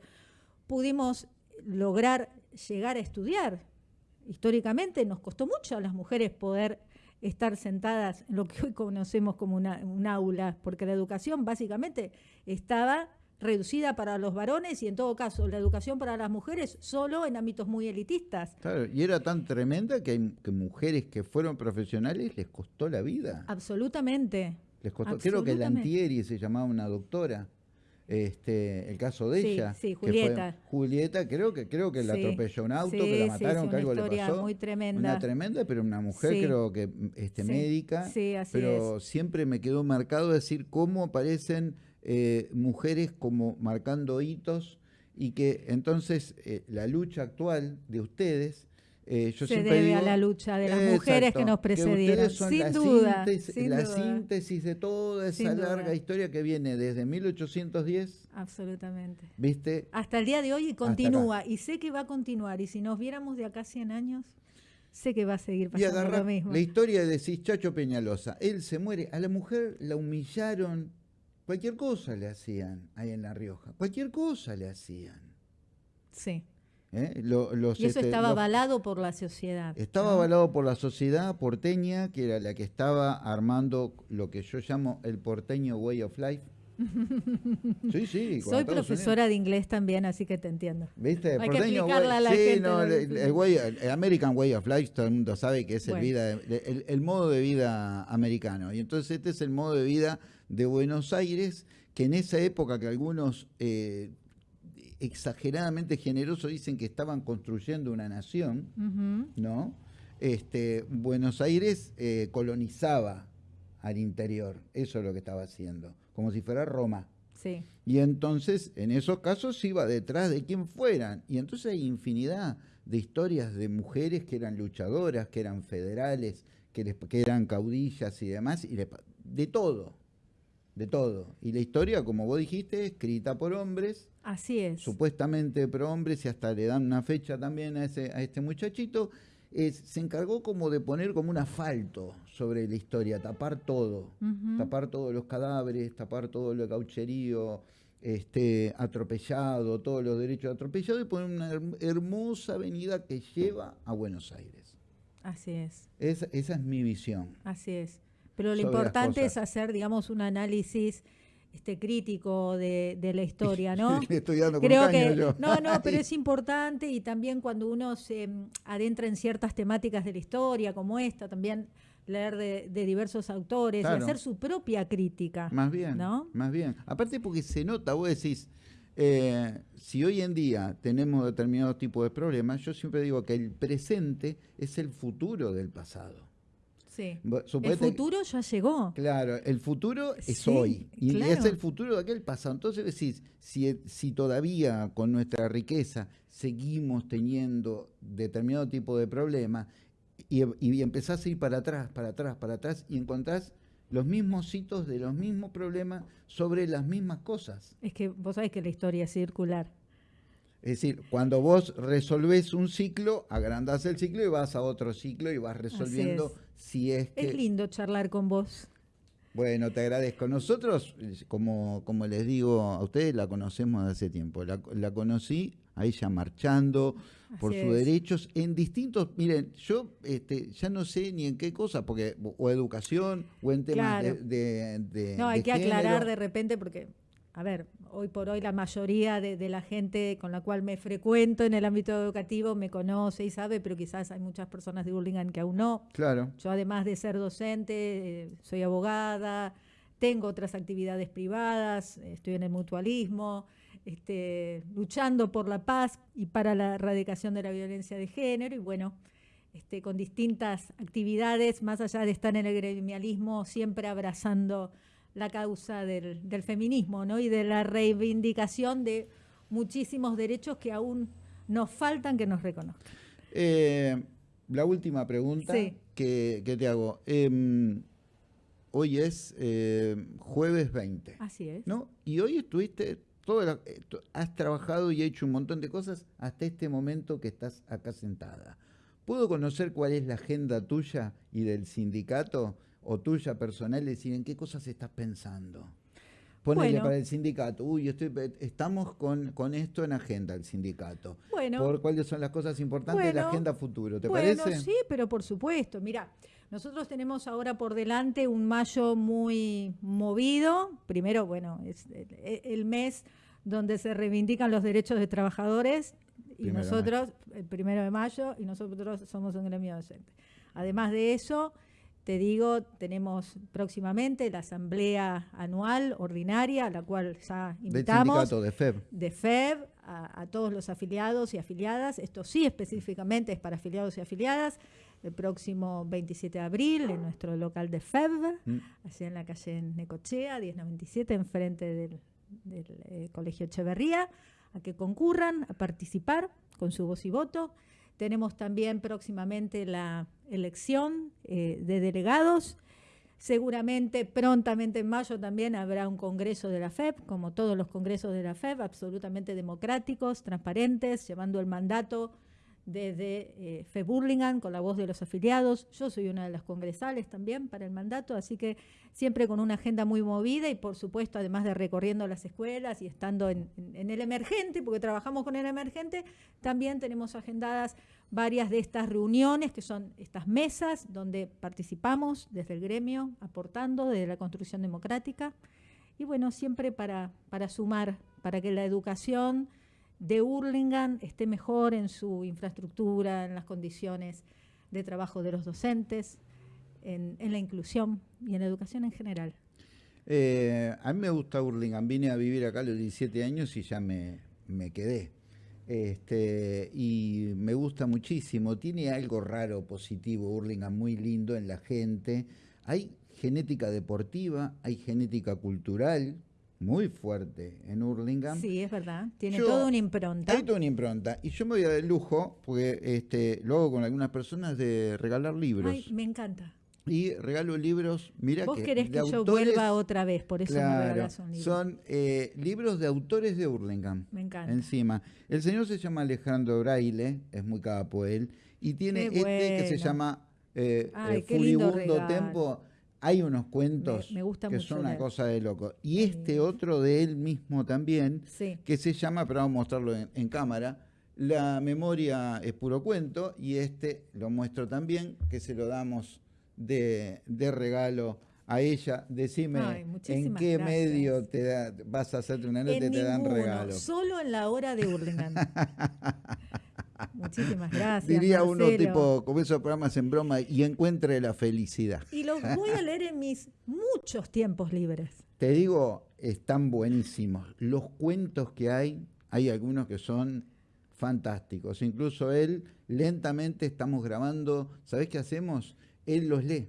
pudimos lograr llegar a estudiar. Históricamente nos costó mucho a las mujeres poder estar sentadas en lo que hoy conocemos como una, un aula, porque la educación básicamente estaba reducida para los varones y en todo caso la educación para las mujeres solo en ámbitos muy elitistas. Claro, y era tan tremenda que, hay, que mujeres que fueron profesionales les costó la vida. Absolutamente. Les costó, creo que Lantieri se llamaba una doctora. Este, el caso de ella, sí, Julieta. Julieta, creo que creo que la atropelló un auto, que la mataron, que algo le pasó. Muy tremenda. Una tremenda, pero una mujer creo que este médica, pero siempre me quedó marcado decir cómo aparecen eh, mujeres como marcando hitos y que entonces eh, la lucha actual de ustedes eh, se debe a la lucha de las mujeres que nos precedieron, sin duda. la síntesis de toda esa larga historia que viene desde 1810. Absolutamente. ¿Viste? Hasta el día de hoy y continúa. Y sé que va a continuar. Y si nos viéramos de acá 100 años, sé que va a seguir pasando lo mismo. La historia de Chacho Peñalosa. Él se muere. A la mujer la humillaron. Cualquier cosa le hacían ahí en La Rioja. Cualquier cosa le hacían. Sí. ¿Eh? y eso este, estaba avalado por la sociedad. Estaba avalado por la sociedad porteña, que era la que estaba armando lo que yo llamo el porteño way of life. sí, sí. Soy profesora de inglés también, así que te entiendo. ¿Viste? Hay porteño que a la gente. No, el, American Way of Life, todo el mundo sabe que es el, vida, el, modo de vida americano. Y entonces este es el modo de vida de Buenos Aires, que en esa época que algunos eh, exageradamente generoso dicen que estaban construyendo una nación, ¿no? Este, Buenos Aires eh, colonizaba al interior, eso es lo que estaba haciendo, como si fuera Roma. Sí. Y entonces, en esos casos, iba detrás de quien fueran. Y entonces hay infinidad de historias de mujeres que eran luchadoras, que eran federales, que, que eran caudillas y demás, y de todo de todo. Y la historia, como vos dijiste, escrita por hombres. Así es. Supuestamente por hombres y hasta le dan una fecha también a, ese, a este muchachito. se encargó como de poner como un asfalto sobre la historia, tapar todo, tapar todos los cadáveres, tapar todo lo gaucherío, este, atropellado, todos los derechos atropellados y poner una hermosa avenida que lleva a Buenos Aires. Así es. Esa es mi visión. Así es Pero lo importante es hacer, digamos, un análisis este crítico de, de la historia, ¿no? Estoy dando Creo que yo. no, no, pero es importante y también cuando uno se mm, adentra en ciertas temáticas de la historia como esta, también leer de, de diversos autores Claro. y hacer su propia crítica. Más bien, ¿no? más bien. Aparte porque se nota, vos decís, eh, si hoy en día tenemos determinados tipos de problemas, yo siempre digo que el presente es el futuro del pasado. Sí. El futuro ya llegó. Claro, el futuro es Sí, hoy y claro. es el futuro de aquel pasado. Entonces decís, si, si todavía con nuestra riqueza seguimos teniendo determinado tipo de problemas y, y empezás a ir para atrás, para atrás, para atrás y encontrás los mismos hitos de los mismos problemas sobre las mismas cosas. Es que vos sabés que la historia es circular. Es decir, cuando vos resolvés un ciclo, agrandás el ciclo y vas a otro ciclo y vas resolviendo es. si es que... Es lindo charlar con vos. Bueno, te agradezco. Nosotros, eh, como, como les digo a ustedes, la conocemos de hace tiempo. La, la conocí a ella marchando por sus es. derechos en distintos... Miren, yo este, ya no sé ni en qué cosa, porque o educación o en temas Claro. de, de- de- No, hay de que aclarar de repente porque, a ver, hoy por hoy la mayoría de, de la gente con la cual me frecuento en el ámbito educativo me conoce y sabe, pero quizás hay muchas personas de Burlingame que aún no. Claro, Yo además de ser docente, eh, soy abogada, tengo otras actividades privadas, estoy en el mutualismo, este, luchando por la paz y para la erradicación de la violencia de género y bueno, este, con distintas actividades, más allá de estar en el gremialismo, siempre abrazando la causa del, del feminismo ¿no? y de la reivindicación de muchísimos derechos que aún nos faltan que nos reconozcan. Eh, la última pregunta Sí. que, que te hago. Em, hoy es eh, jueves 20. Así es. ¿no? Y hoy estuviste, todo la- eh, has trabajado y hecho un montón de cosas hasta este momento que estás acá sentada. ¿Puedo conocer cuál es la agenda tuya y del sindicato o tuya personal? Decir, ¿en qué cosas estás pensando? Ponele Bueno. para el sindicato. Uy, estoy, pe- estamos con, con esto en agenda, el sindicato. Bueno. ¿Por cuáles son las cosas importantes de la Bueno, agenda futuro? ¿Te bueno, parece? sí, pero por supuesto. Mira, nosotros tenemos ahora por delante un mayo muy movido. Primero, bueno, es el, el mes donde se reivindican los derechos de trabajadores y Primero nosotros, el primero de mayo, y nosotros somos un gremio docente. Además de eso, te digo, tenemos próximamente la asamblea anual ordinaria, a la cual ya Del invitamos sindicato de FEB. de FEB a, a todos los afiliados y afiliadas. Esto sí específicamente es para afiliados y afiliadas. El próximo 27 de abril en nuestro local de FEB, Mm. allí en la calle Necochea, 1097, enfrente del, del, eh, Colegio Echeverría, a que concurran a participar con su voz y voto. Tenemos también próximamente la elección eh, de delegados. Seguramente prontamente en mayo también habrá un congreso de la FEB, como todos los congresos de la FEB, absolutamente democráticos, transparentes, llevando el mandato desde eh, FEB Burlingame con la voz de los afiliados. Yo soy una de las congresales también para el mandato, así que siempre con una agenda muy movida y por supuesto, además de recorriendo las escuelas y estando en, el emergente, porque trabajamos con el emergente, también tenemos agendadas varias de estas reuniones, que son estas mesas donde participamos desde el gremio, aportando desde la construcción democrática. Y bueno, siempre para, para sumar, para que la educación de Hurlingham esté mejor en su infraestructura, en las condiciones de trabajo de los docentes, en, la inclusión y en la educación en general. Eh, a mí me gusta Hurlingham. Vine a vivir acá a los 17 años y ya me, me quedé. Este, y me gusta muchísimo. Tiene algo raro, positivo, Hurlingham, muy lindo en la gente. Hay genética deportiva, hay genética cultural muy fuerte en Hurlingham. Sí, es verdad. Tiene Yo- toda una impronta. Hay toda una impronta. Y yo me voy a dar el lujo, porque este, lo hago con algunas personas, de regalar libros. Ay, me encanta. Y regalo libros, mira Vos que querés que yo autores- vuelva otra vez, por eso me Claro, regalás un libro. son eh, libros de autores de Hurlingham. Me encanta. Encima. El señor se llama Alejandro Braille, es muy capo él, y tiene Qué este que se llama eh, Ay, eh, qué lindo Furibundo. Tempo. Hay unos cuentos Me- me gusta que mucho son una leer. cosa de loco. Y este otro de él mismo también, Sí. que se llama, pero vamos a mostrarlo en, en cámara, La memoria es puro cuento, y este lo muestro también, que se lo damos de, de regalo a ella, decime Ay, en qué gracias. medio te da- vas a hacerte una nota y te dan regalo. solo en la hora de Hurlingham. Muchísimas gracias. Diría uno Marcelo. tipo, como esos programas en broma, y encuentre la felicidad. Y los voy a leer en mis muchos tiempos libres. Te digo, están buenísimos. Los cuentos que hay, hay algunos que son fantásticos. Incluso él, lentamente estamos grabando, ¿sabés qué hacemos? Él los lee.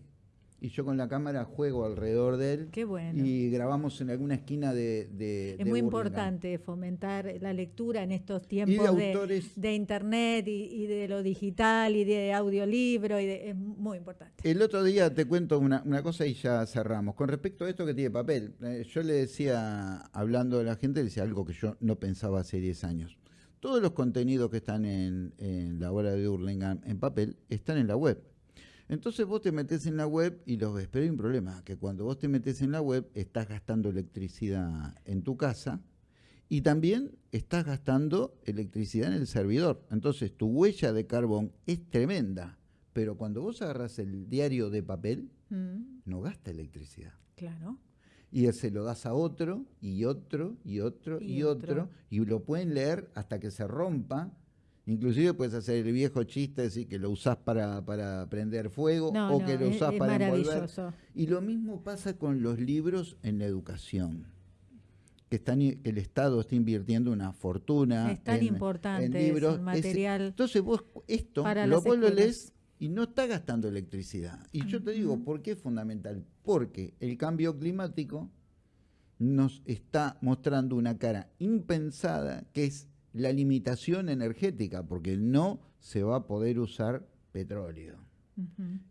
Y yo con la cámara juego alrededor de él. Qué bueno. Y grabamos en alguna esquina de... de- Es de muy Burlingame. importante fomentar la lectura en estos tiempos de de, autores... de internet y, y de lo digital y de audiolibro. Y de- es muy importante. El otro día te cuento una, una cosa y ya cerramos. Con respecto a esto que tiene papel, eh, yo le decía, hablando a la gente, le decía algo que yo no pensaba hace 10 años. Todos los contenidos que están en, en la hora de Hurlingham en papel están en la web. Entonces vos te metes en la web y los ves, pero hay un problema, que cuando vos te metes en la web estás gastando electricidad en tu casa y también estás gastando electricidad en el servidor. Entonces tu huella de carbón es tremenda, pero cuando vos agarras el diario de papel, Mm, no gasta electricidad. claro. Y se lo das a otro, y otro, y otro, y, Y otro. otro. y lo pueden leer hasta que se rompa. Inclusive puedes hacer el viejo chiste, decir que lo usás para, para prender fuego No, o no, que lo usás es para envolver. Y lo mismo pasa con los libros en la educación. Que, están, que el Estado está invirtiendo una fortuna. Es tan en- importante en libros. Es- material entonces vos esto para lo vos lo lees y no está gastando electricidad. Y yo te digo. ¿por qué es fundamental? Porque el cambio climático nos está mostrando una cara impensada que es la limitación energética, porque no se va a poder usar petróleo.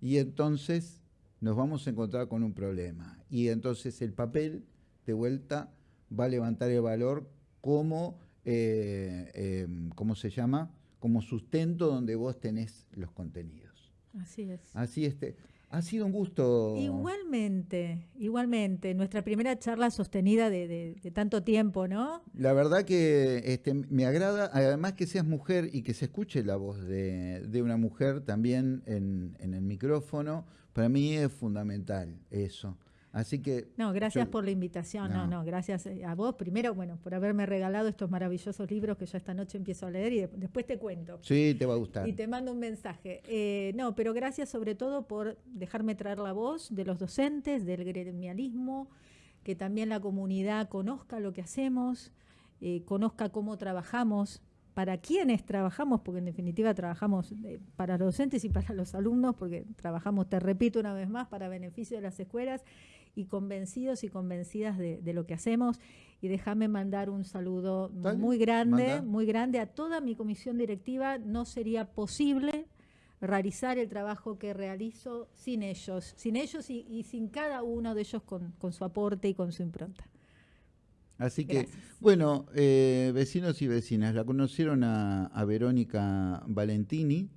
Y entonces nos vamos a encontrar con un problema. Y entonces el papel, de vuelta, va a levantar el valor como, eh, eh, ¿cómo se llama? Como sustento donde vos tenés los contenidos. Así es. Así este. Ha sido un gusto. Igualmente, igualmente, nuestra primera charla sostenida de, de- de tanto tiempo, ¿no? La verdad que este, me agrada, además que seas mujer y que se escuche la voz de, de una mujer también en, en el micrófono, para mí es fundamental eso. Así que No, gracias Yo- por la invitación. No. No. no, gracias eh, a vos primero, bueno, por haberme regalado estos maravillosos libros que yo esta noche empiezo a leer y de- después te cuento. sí, te va a gustar. Y te mando un mensaje. Eh, no, pero gracias sobre todo por dejarme traer la voz de los docentes, del gremialismo, que también la comunidad conozca lo que hacemos, eh, conozca cómo trabajamos, para quiénes trabajamos, porque en definitiva trabajamos eh, para los docentes y para los alumnos, porque trabajamos, te repito una vez más, para beneficio de las escuelas y convencidos y convencidas de, de lo que hacemos. Y déjame mandar un saludo Dale, muy grande, manda. muy grande a toda mi comisión directiva. No sería posible realizar el trabajo que realizo sin ellos, sin ellos y, y sin cada uno de ellos con, con su aporte y con su impronta. Así que, bueno, eh, vecinos y vecinas, la conocieron a, a Verónica Valentini,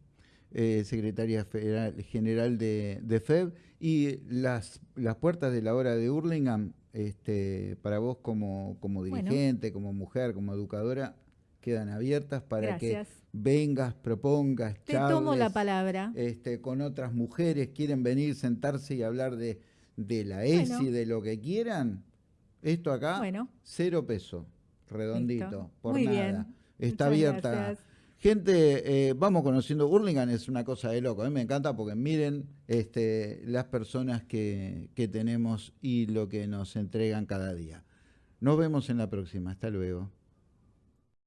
eh, secretaria federal- general de, de FEB, y las, las puertas de la hora de Hurlingham, este, para vos como, como Bueno. dirigente, como mujer, como educadora, quedan abiertas para Gracias. que vengas, propongas, Te tomo la palabra. este, con otras mujeres, quieren venir, sentarse y hablar de, de la ESI, Bueno. de lo que quieran. Esto acá, Bueno. cero peso, redondito, Listo. por Muy nada. bien. Está Muchas abierta. gracias. Gente, eh, vamos conociendo Burlingame, es una cosa de loco. A mí me encanta porque miren este, las personas que, que tenemos y lo que nos entregan cada día. Nos vemos en la próxima. Hasta luego.